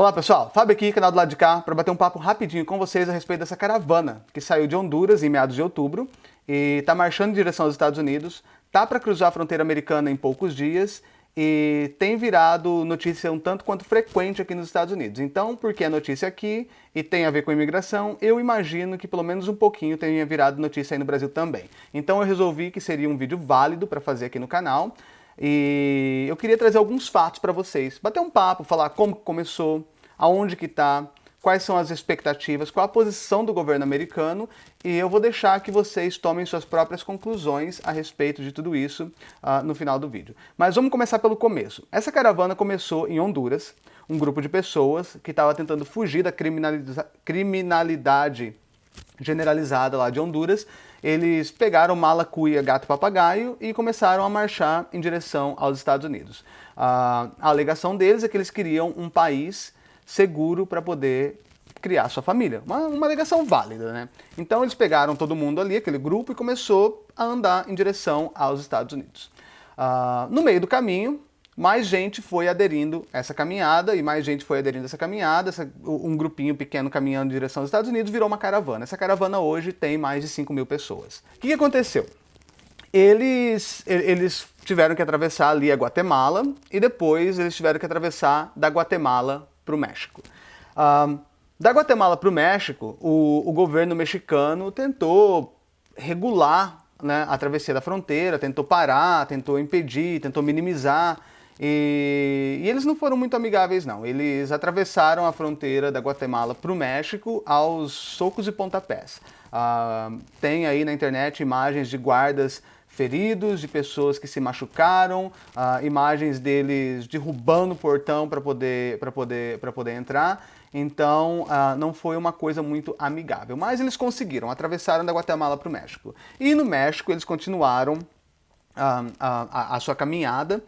Olá pessoal, Fábio aqui, canal do lado de cá, para bater um papo rapidinho com vocês a respeito dessa caravana que saiu de Honduras em meados de outubro e está marchando em direção aos Estados Unidos, tá para cruzar a fronteira americana em poucos dias e tem virado notícia um tanto quanto frequente aqui nos Estados Unidos. Então, porque é notícia aqui e tem a ver com imigração, eu imagino que pelo menos um pouquinho tenha virado notícia aí no Brasil também. Então eu resolvi que seria um vídeo válido para fazer aqui no canal e eu queria trazer alguns fatos para vocês, bater um papo, falar como começou, aonde que está, quais são as expectativas, qual a posição do governo americano e eu vou deixar que vocês tomem suas próprias conclusões a respeito de tudo isso uh, no final do vídeo. Mas vamos começar pelo começo. Essa caravana começou em Honduras, um grupo de pessoas que estava tentando fugir da criminalidade generalizada lá de Honduras. Eles pegaram mala, cuia, gato papagaio e começaram a marchar em direção aos Estados Unidos. Uh, a alegação deles é que eles queriam um país seguro para poder criar sua família. Uma, uma alegação válida, né? Então eles pegaram todo mundo ali, aquele grupo, e começou a andar em direção aos Estados Unidos. Uh, no meio do caminho, mais gente foi aderindo essa caminhada, e mais gente foi aderindo essa caminhada, essa, um grupinho pequeno caminhando em direção aos Estados Unidos virou uma caravana. Essa caravana hoje tem mais de 5 mil pessoas. O que, que aconteceu? Eles, eles tiveram que atravessar ali a Guatemala, e depois eles tiveram que atravessar da Guatemala para o México. da Guatemala para o México, o, governo mexicano tentou regular né, a travessia da fronteira, tentou parar, tentou impedir, tentou minimizar. E, e, eles não foram muito amigáveis, não. Eles atravessaram a fronteira da Guatemala para o México aos socos e pontapés. Uh, tem aí na internet imagens de guardas feridos, de pessoas que se machucaram, uh, imagens deles derrubando o portão para poder, poder, poder entrar. Então, uh, não foi uma coisa muito amigável. Mas eles conseguiram, atravessaram da Guatemala para o México. E no México eles continuaram a, a sua caminhada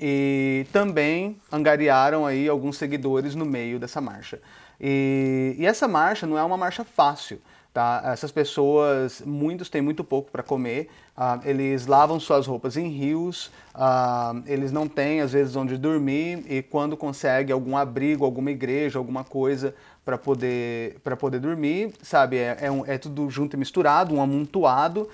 e também angariaram aí alguns seguidores no meio dessa marcha. E, e essa marcha não é uma marcha fácil. Tá? Essas pessoas, muitos têm muito pouco para comer, uh, eles lavam suas roupas em rios, uh, eles não têm às vezes onde dormir e quando consegue algum abrigo, alguma igreja, alguma coisa para poder, poder dormir, sabe, é, é, um, é tudo junto e misturado, um amontoado,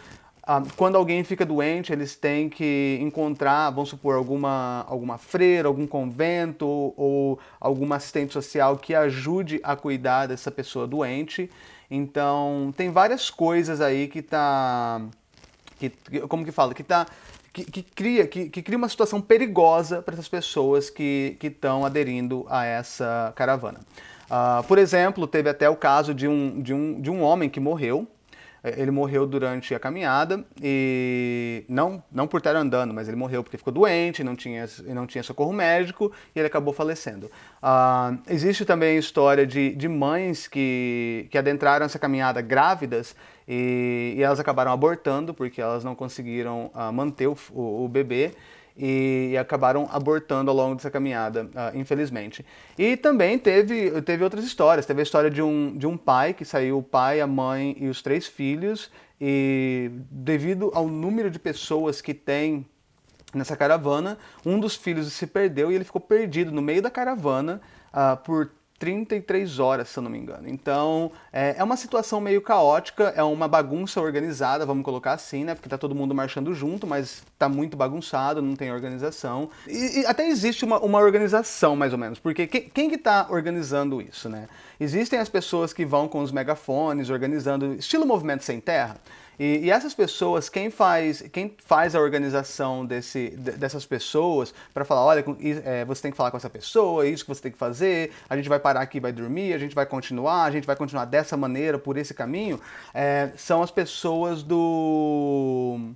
ah, quando alguém fica doente, eles têm que encontrar, vamos supor, alguma, alguma freira, algum convento ou alguma assistente social que ajude a cuidar dessa pessoa doente. Então, tem várias coisas aí que tá... Que, como que fala? Que tá... Que, que, cria, que, que, cria uma situação perigosa para essas pessoas que estão aderindo a essa caravana. Uh, por exemplo, teve até o caso de um, de um, de um homem que morreu, ele morreu durante a caminhada e não, não por estar andando, mas ele morreu porque ficou doente, não tinha, não tinha socorro médico e ele acabou falecendo. Uh, existe também história de, de mães que, que adentraram essa caminhada grávidas e, e elas acabaram abortando porque elas não conseguiram uh, manter o, o, o bebê e, acabaram abortando ao longo dessa caminhada, uh, infelizmente. E também teve, teve outras histórias, teve a história de um, de um pai que saiu o pai, a mãe e os três filhos e devido ao número de pessoas que tem nessa caravana, um dos filhos se perdeu e ele ficou perdido no meio da caravana uh, por 33 horas, se eu não me engano. Então, é, é, uma situação meio caótica, é uma bagunça organizada, vamos colocar assim, né? Porque tá todo mundo marchando junto, mas tá muito bagunçado, não tem organização. E, e até existe uma, uma, organização, mais ou menos, porque quem, quem que tá organizando isso, né? Existem as pessoas que vão com os megafones, organizando, estilo movimento sem terra, e, e, essas pessoas, quem faz, quem faz a organização desse, dessas pessoas para falar, olha, é, você tem que falar com essa pessoa, é isso que você tem que fazer, a gente vai parar aqui, vai dormir, a gente vai continuar, a gente vai continuar dessa maneira, por esse caminho, é, são as pessoas do...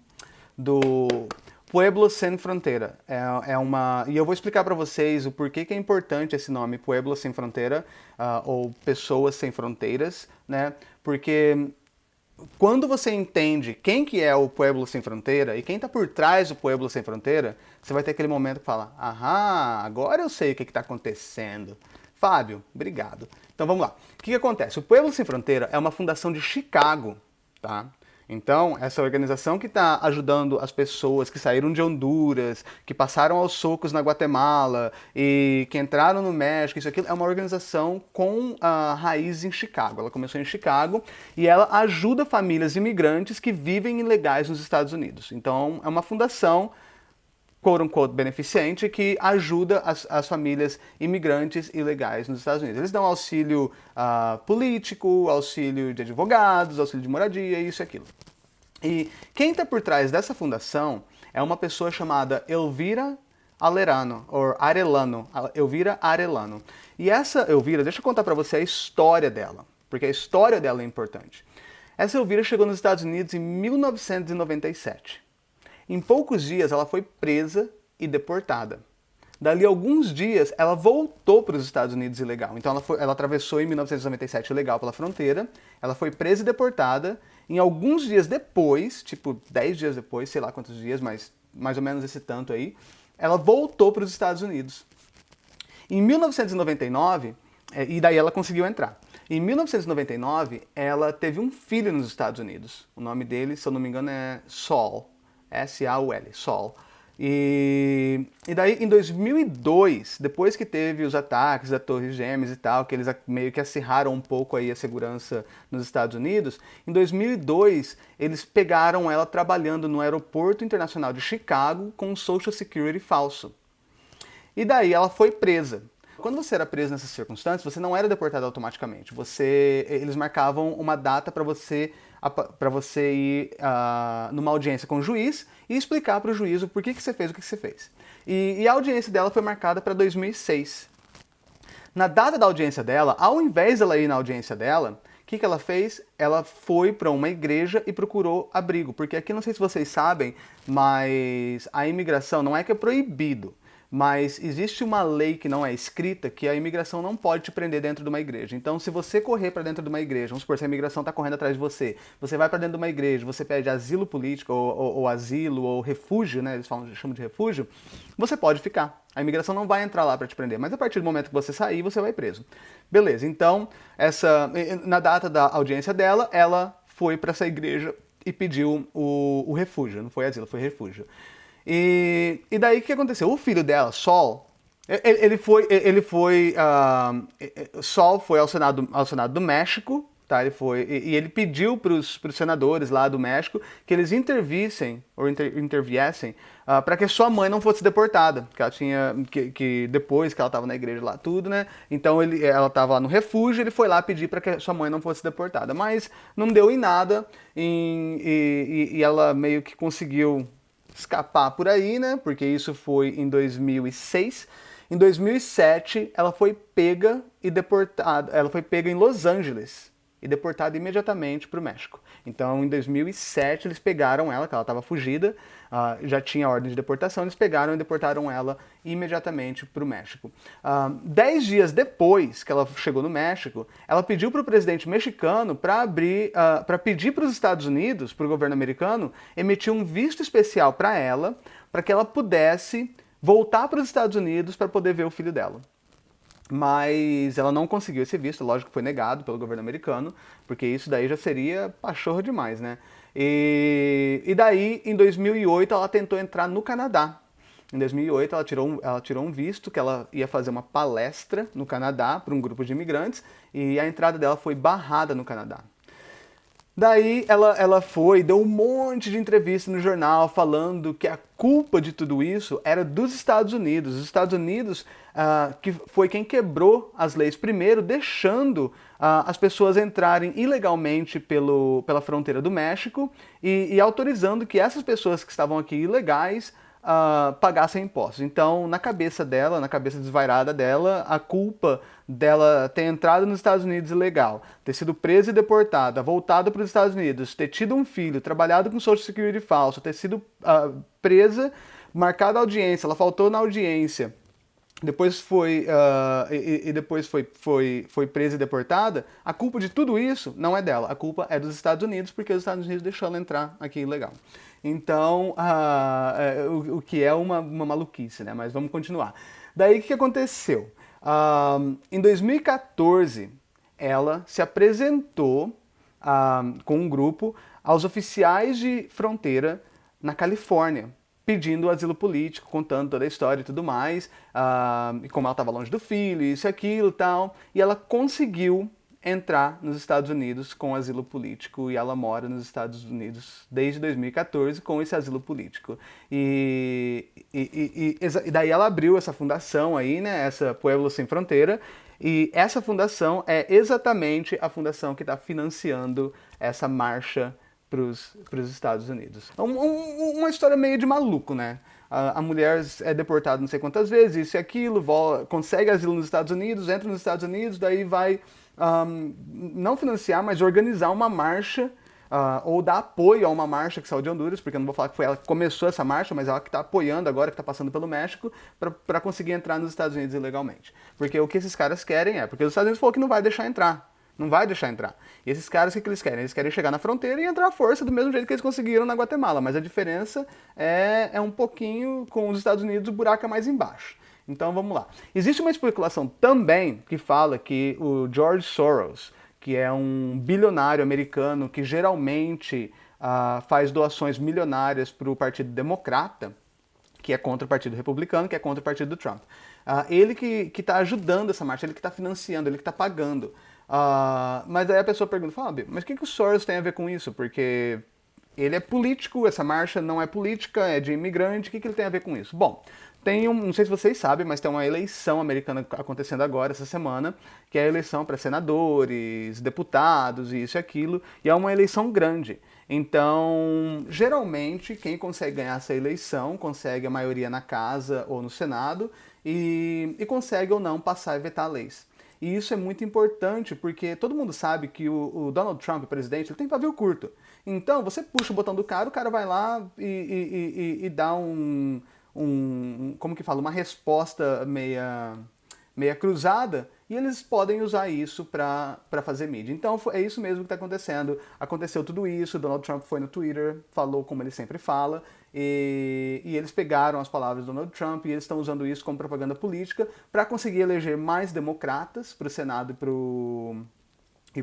do Pueblo Sem Fronteira. É, é, uma... E eu vou explicar para vocês o porquê que é importante esse nome, Pueblo Sem Fronteira, uh, ou Pessoas Sem Fronteiras, né? Porque quando você entende quem que é o Pueblo Sem Fronteira e quem está por trás do Pueblo Sem Fronteira, você vai ter aquele momento que fala, aham, agora eu sei o que está acontecendo. Fábio, obrigado. Então vamos lá. O que, que acontece? O Pueblo Sem Fronteira é uma fundação de Chicago, tá? Então, essa organização que está ajudando as pessoas que saíram de Honduras, que passaram aos socos na Guatemala e que entraram no México, isso aqui é uma organização com a raiz em Chicago. Ela começou em Chicago e ela ajuda famílias imigrantes que vivem ilegais nos Estados Unidos. Então, é uma fundação quote unquote beneficente que ajuda as, as, famílias imigrantes ilegais nos Estados Unidos. Eles dão auxílio uh, político, auxílio de advogados, auxílio de moradia, isso e aquilo. E quem está por trás dessa fundação é uma pessoa chamada Elvira Alerano, ou Arelano, Elvira Arelano. E essa Elvira, deixa eu contar para você a história dela, porque a história dela é importante. Essa Elvira chegou nos Estados Unidos em 1997. Em poucos dias ela foi presa e deportada. Dali alguns dias ela voltou para os Estados Unidos ilegal. Então ela, foi, ela atravessou em 1997 ilegal pela fronteira, ela foi presa e deportada. Em alguns dias depois, tipo 10 dias depois, sei lá quantos dias, mas mais ou menos esse tanto aí, ela voltou para os Estados Unidos. Em 1999, é, e daí ela conseguiu entrar. Em 1999, ela teve um filho nos Estados Unidos. O nome dele, se eu não me engano, é Saul. S-A-U-L, Sol. E, e daí, em 2002, depois que teve os ataques da Torre Gêmeas e tal, que eles meio que acirraram um pouco aí a segurança nos Estados Unidos, em 2002 eles pegaram ela trabalhando no aeroporto internacional de Chicago com um Social Security falso. E daí ela foi presa. Quando você era preso nessas circunstâncias, você não era deportado automaticamente. Você, eles marcavam uma data para você para você ir uh, numa audiência com o juiz e explicar para o juiz o porquê que você fez o que você fez. E, e a audiência dela foi marcada para 2006. Na data da audiência dela, ao invés dela ir na audiência dela, o que, que ela fez? Ela foi para uma igreja e procurou abrigo. Porque aqui, não sei se vocês sabem, mas a imigração não é que é proibido, mas existe uma lei que não é escrita que a imigração não pode te prender dentro de uma igreja. Então, se você correr para dentro de uma igreja, vamos supor, se a imigração está correndo atrás de você, você vai para dentro de uma igreja, você pede asilo político, ou, ou, ou, asilo, ou refúgio, né, eles falam, chamam de refúgio, você pode ficar. A imigração não vai entrar lá para te prender, mas a partir do momento que você sair, você vai preso. Beleza, então, essa, na data da audiência dela, ela foi para essa igreja e pediu o, o refúgio, não foi asilo, foi refúgio. E, e daí o que aconteceu? O filho dela, Sol, ele, ele foi, ele foi uh, Sol foi ao Senado, ao Senado do México, tá? Ele foi e, e ele pediu para os senadores lá do México que eles intervissem ou inter, interviessem uh, para que sua mãe não fosse deportada, que ela tinha que, que depois que ela estava na igreja lá tudo, né? Então ele, ela estava lá no refúgio, ele foi lá pedir para que sua mãe não fosse deportada, mas não deu em nada em, e, e, e ela meio que conseguiu escapar por aí, né? Porque isso foi em 2006. Em 2007, ela foi pega e deportada. Ela foi pega em Los Angeles e deportada imediatamente para o México. Então, em 2007, eles pegaram ela, que ela estava fugida, uh, já tinha ordem de deportação, eles pegaram e deportaram ela imediatamente para o México. Uh, dez dias depois que ela chegou no México, ela pediu para o presidente mexicano para abrir, uh, para pedir para os Estados Unidos, para o governo americano, emitir um visto especial para ela, para que ela pudesse voltar para os Estados Unidos para poder ver o filho dela mas ela não conseguiu esse visto, lógico que foi negado pelo governo americano, porque isso daí já seria pachorro demais, né? E, e daí, em 2008, ela tentou entrar no Canadá. Em 2008, ela tirou, um, ela tirou um visto que ela ia fazer uma palestra no Canadá para um grupo de imigrantes e a entrada dela foi barrada no Canadá. Daí ela, ela foi, deu um monte de entrevista no jornal falando que a culpa de tudo isso era dos Estados Unidos. Os Estados Unidos uh, que foi quem quebrou as leis primeiro, deixando uh, as pessoas entrarem ilegalmente pelo, pela fronteira do México e, e autorizando que essas pessoas que estavam aqui ilegais uh, pagassem impostos. Então, na cabeça dela, na cabeça desvairada dela, a culpa dela ter entrado nos Estados Unidos ilegal, ter sido presa e deportada, voltada para os Estados Unidos, ter tido um filho, trabalhado com Social Security falso, ter sido uh, presa, marcada audiência, ela faltou na audiência, depois foi uh, e, e, depois foi, foi, foi presa e deportada, a culpa de tudo isso não é dela, a culpa é dos Estados Unidos, porque os Estados Unidos deixou ela entrar aqui ilegal. Então, uh, o, o, que é uma, uma maluquice, né? Mas vamos continuar. Daí, o que aconteceu? Uh, em 2014, ela se apresentou uh, com um grupo aos oficiais de fronteira na Califórnia, pedindo asilo político, contando toda a história e tudo mais, uh, como ela estava longe do filho, isso e aquilo e tal, e ela conseguiu entrar nos Estados Unidos com asilo político e ela mora nos Estados Unidos desde 2014 com esse asilo político. E, e, e, e, daí ela abriu essa fundação aí, né, essa Pueblo Sem Fronteira, e essa fundação é exatamente a fundação que está financiando essa marcha para os Estados Unidos. Um, um, uma história meio de maluco, né? A, mulher é deportada não sei quantas vezes, isso e aquilo, consegue asilo nos Estados Unidos, entra nos Estados Unidos, daí vai um, não financiar, mas organizar uma marcha Uh, ou dar apoio a uma marcha que saiu de Honduras, porque eu não vou falar que foi ela que começou essa marcha, mas ela que está apoiando agora, que está passando pelo México, para conseguir entrar nos Estados Unidos ilegalmente. Porque o que esses caras querem é, porque os Estados Unidos falou que não vai deixar entrar, não vai deixar entrar. E esses caras, o que, que eles querem? Eles querem chegar na fronteira e entrar à força do mesmo jeito que eles conseguiram na Guatemala, mas a diferença é, é um pouquinho, com os Estados Unidos, o buraco é mais embaixo. Então vamos lá. Existe uma especulação também que fala que o George Soros, que é um bilionário americano que geralmente uh, faz doações milionárias para o Partido Democrata, que é contra o Partido Republicano, que é contra o Partido do Trump. Uh, ele que está ajudando essa marcha, ele que está financiando, ele que está pagando. Uh, mas aí a pessoa pergunta, Fábio, mas o que, que o Soros tem a ver com isso? Porque ele é político, essa marcha não é política, é de imigrante, o que, que ele tem a ver com isso? Bom, tem um, não sei se vocês sabem, mas tem uma eleição americana acontecendo agora, essa semana, que é a eleição para senadores, deputados, e isso e aquilo, e é uma eleição grande. Então, geralmente, quem consegue ganhar essa eleição consegue a maioria na casa ou no Senado e, e consegue ou não passar e vetar leis. E isso é muito importante porque todo mundo sabe que o, o Donald Trump, presidente, ele tem pavio curto. Então, você puxa o botão do cara, o cara vai lá e, e, e, e dá um um, como que fala, uma resposta meia, meia cruzada, e eles podem usar isso para fazer mídia. Então é isso mesmo que está acontecendo. Aconteceu tudo isso, Donald Trump foi no Twitter, falou como ele sempre fala, e, e eles pegaram as palavras do Donald Trump e eles estão usando isso como propaganda política para conseguir eleger mais democratas para o Senado e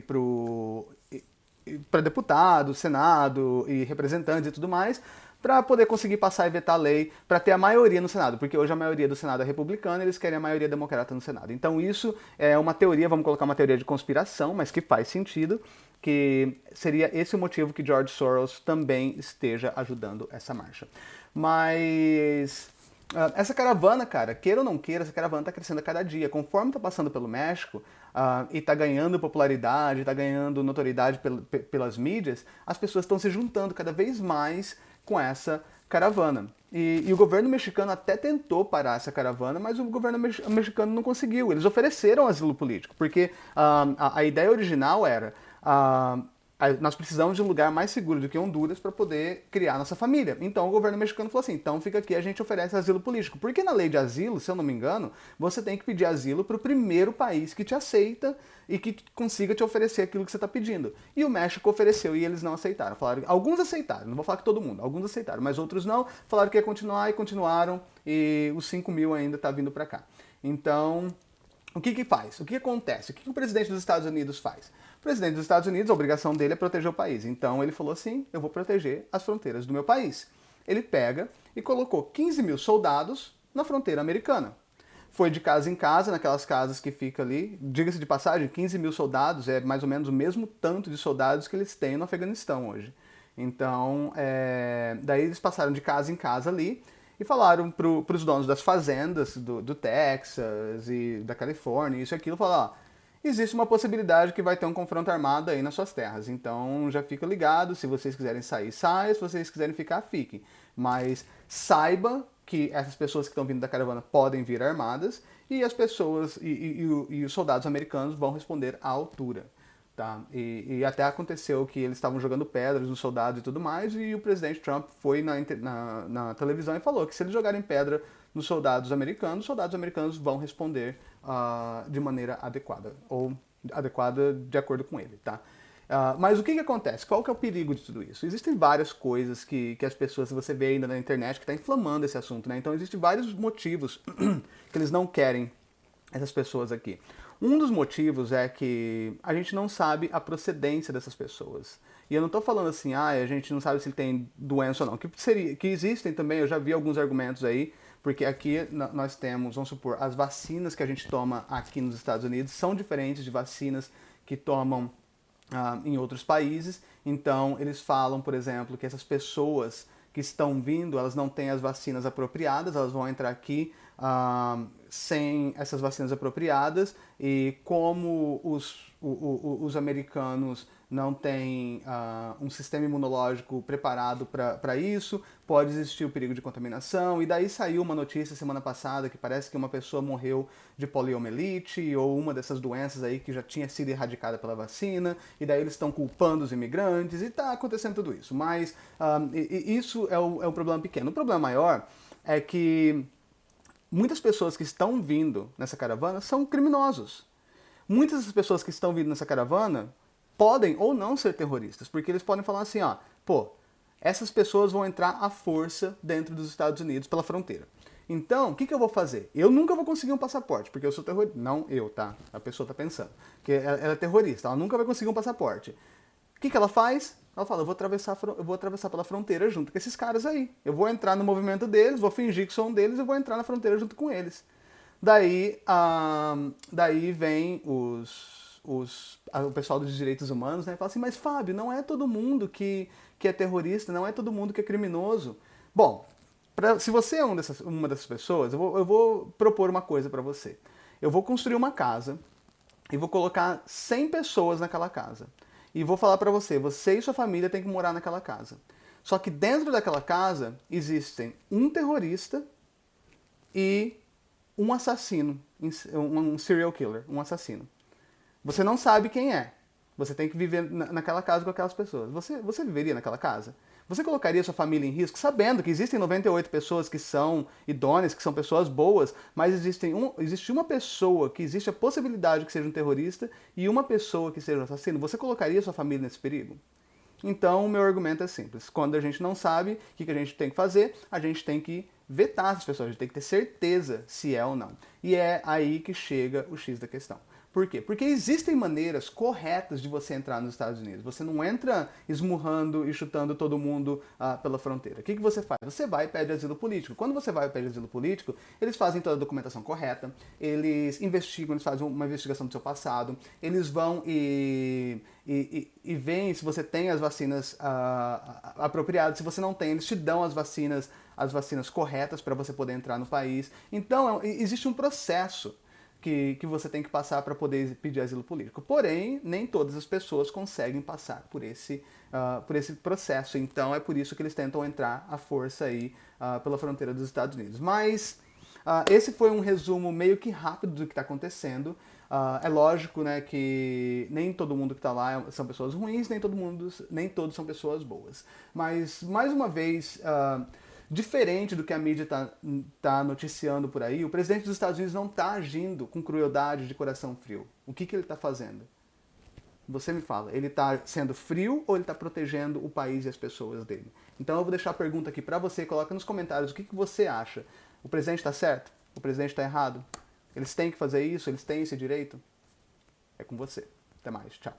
para deputado, Senado e representantes e tudo mais, para poder conseguir passar e vetar a lei, para ter a maioria no Senado, porque hoje a maioria do Senado é republicana, eles querem a maioria democrata no Senado. Então isso é uma teoria, vamos colocar uma teoria de conspiração, mas que faz sentido, que seria esse o motivo que George Soros também esteja ajudando essa marcha. Mas Uh, essa caravana, cara, queira ou não queira, essa caravana está crescendo a cada dia. Conforme está passando pelo México uh, e está ganhando popularidade, está ganhando notoriedade pel pelas mídias, as pessoas estão se juntando cada vez mais com essa caravana. E, e, o governo mexicano até tentou parar essa caravana, mas o governo mexicano não conseguiu. Eles ofereceram asilo político, porque uh, a, a, ideia original era uh, nós precisamos de um lugar mais seguro do que Honduras para poder criar nossa família. Então o governo mexicano falou assim, então fica aqui, a gente oferece asilo político. Porque na lei de asilo, se eu não me engano, você tem que pedir asilo para o primeiro país que te aceita e que consiga te oferecer aquilo que você está pedindo. E o México ofereceu e eles não aceitaram. Falaram, alguns aceitaram, não vou falar que todo mundo, alguns aceitaram, mas outros não. Falaram que ia continuar e continuaram e os 5 mil ainda está vindo para cá. Então, o que que faz? O que acontece? O que, que o presidente dos Estados Unidos faz? O presidente dos Estados Unidos, a obrigação dele é proteger o país. Então ele falou assim, eu vou proteger as fronteiras do meu país. Ele pega e colocou 15 mil soldados na fronteira americana. Foi de casa em casa, naquelas casas que fica ali. Diga-se de passagem, 15 mil soldados é mais ou menos o mesmo tanto de soldados que eles têm no Afeganistão hoje. Então, é... daí eles passaram de casa em casa ali e falaram para os donos das fazendas do, do, Texas e da Califórnia, isso e aquilo, falaram, ó, existe uma possibilidade que vai ter um confronto armado aí nas suas terras. Então já fica ligado, se vocês quiserem sair, saiam, se vocês quiserem ficar, fiquem. Mas saiba que essas pessoas que estão vindo da caravana podem vir armadas e as pessoas e, e, e os soldados americanos vão responder à altura. Tá? E, e, até aconteceu que eles estavam jogando pedras nos soldados e tudo mais, e o presidente Trump foi na, na, na televisão e falou que se eles jogarem pedra nos soldados americanos, os soldados americanos vão responder uh, de maneira adequada, ou adequada de acordo com ele. Tá? Uh, mas o que, que acontece? Qual que é o perigo de tudo isso? Existem várias coisas que, que as pessoas, você vê ainda na internet, que está inflamando esse assunto. Né? Então existem vários motivos que eles não querem essas pessoas aqui. Um dos motivos é que a gente não sabe a procedência dessas pessoas. E eu não estou falando assim, ah, a gente não sabe se ele tem doença ou não. Que, seria, que existem também, eu já vi alguns argumentos aí, porque aqui nós temos, vamos supor, as vacinas que a gente toma aqui nos Estados Unidos são diferentes de vacinas que tomam ah, em outros países. Então, eles falam, por exemplo, que essas pessoas que estão vindo, elas não têm as vacinas apropriadas, elas vão entrar aqui ah, sem essas vacinas apropriadas e como os, o, o, os americanos não têm uh, um sistema imunológico preparado para isso, pode existir o perigo de contaminação, e daí saiu uma notícia semana passada que parece que uma pessoa morreu de poliomielite ou uma dessas doenças aí que já tinha sido erradicada pela vacina, e daí eles estão culpando os imigrantes, e está acontecendo tudo isso. Mas e, e isso é é um problema pequeno. O problema maior é que muitas pessoas que estão vindo nessa caravana são criminosos. Muitas das pessoas que estão vindo nessa caravana podem ou não ser terroristas, porque eles podem falar assim, ó, pô, essas pessoas vão entrar à força dentro dos Estados Unidos pela fronteira. Então, o que, que eu vou fazer? Eu nunca vou conseguir um passaporte, porque eu sou terrorista. Não eu, tá? A pessoa tá pensando. Que ela, ela é terrorista, ela nunca vai conseguir um passaporte. O que, que ela faz? Ela fala, eu vou, atravessar, eu vou atravessar pela fronteira junto com esses caras aí. Eu vou entrar no movimento deles, vou fingir que sou um deles e vou entrar na fronteira junto com eles. Daí, ah, daí vem os, os, o pessoal dos direitos humanos né, fala assim, mas Fábio, não é todo mundo que, que é terrorista, não é todo mundo que é criminoso. Bom, pra, se você é um dessas, uma dessas pessoas, eu vou, eu vou propor uma coisa para você. Eu vou construir uma casa e vou colocar 100 pessoas naquela casa e vou falar para você, você e sua família têm que morar naquela casa. Só que dentro daquela casa existem um terrorista e um assassino, um serial killer, um assassino. Você não sabe quem é. Você tem que viver naquela casa com aquelas pessoas. Você, você viveria naquela casa? Você colocaria sua família em risco, sabendo que existem 98 pessoas que são idôneas, que são pessoas boas, mas existem um, existe uma pessoa que existe a possibilidade que seja um terrorista e uma pessoa que seja um assassino. Você colocaria sua família nesse perigo? Então, o meu argumento é simples. Quando a gente não sabe o que a gente tem que fazer, a gente tem que vetar essas pessoas, a gente tem que ter certeza se é ou não. E é aí que chega o X da questão. Por quê? Porque existem maneiras corretas de você entrar nos Estados Unidos. Você não entra esmurrando e chutando todo mundo ah, pela fronteira. O que, que você faz? Você vai e pede asilo político. Quando você vai e pede asilo político, eles fazem toda a documentação correta, eles investigam, eles fazem uma investigação do seu passado, eles vão e, e, e, e veem se você tem as vacinas ah, apropriadas. Se você não tem, eles te dão as vacinas, as vacinas corretas para você poder entrar no país. Então, é existe um processo que, que você tem que passar para poder pedir asilo político. Porém, nem todas as pessoas conseguem passar por esse, uh, por esse processo. Então é por isso que eles tentam entrar à força aí uh, pela fronteira dos Estados Unidos. Mas uh, esse foi um resumo meio que rápido do que está acontecendo. é lógico né, que nem todo mundo que está lá são pessoas ruins, nem, todo mundo, nem todos são pessoas boas. Mas, mais uma vez Diferente do que a mídia está tá noticiando por aí, o presidente dos Estados Unidos não está agindo com crueldade de coração frio. O que, que ele está fazendo? Você me fala, ele está sendo frio ou ele está protegendo o país e as pessoas dele? Então eu vou deixar a pergunta aqui para você, coloca nos comentários o que, que você acha. O presidente está certo? O presidente está errado? Eles têm que fazer isso? Eles têm esse direito? É com você. Até mais. Tchau.